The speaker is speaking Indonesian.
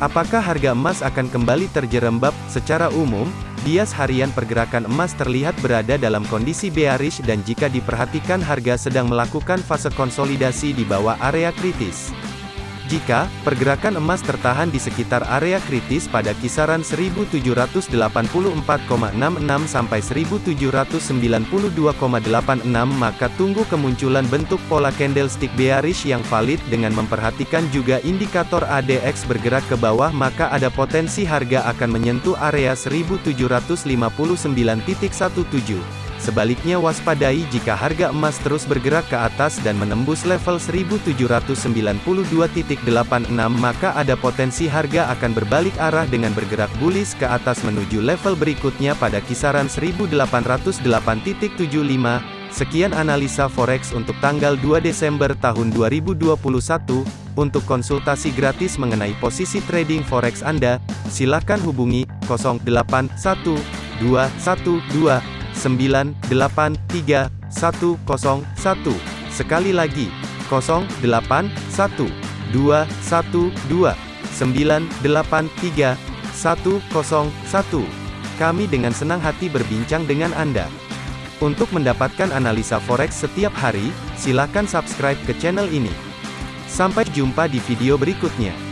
Apakah harga emas akan kembali terjerembab? Secara umum, bias harian pergerakan emas terlihat berada dalam kondisi bearish dan jika diperhatikan harga sedang melakukan fase konsolidasi di bawah area kritis. Jika pergerakan emas tertahan di sekitar area kritis pada kisaran 1784,66 sampai 1792,86 maka tunggu kemunculan bentuk pola candlestick bearish yang valid dengan memperhatikan juga indikator ADX bergerak ke bawah maka ada potensi harga akan menyentuh area 1779.17 Sebaliknya waspadai jika harga emas terus bergerak ke atas dan menembus level 1792.86 maka ada potensi harga akan berbalik arah dengan bergerak bullish ke atas menuju level berikutnya pada kisaran 1808.75. Sekian analisa forex untuk tanggal 2 Desember tahun 2021. Untuk konsultasi gratis mengenai posisi trading forex Anda, silakan hubungi 081212 983 101. Sekali lagi, 081 212 983 101. Kami dengan senang hati berbincang dengan Anda. Untuk mendapatkan analisa forex setiap hari, silakan subscribe ke channel ini. Sampai jumpa di video berikutnya.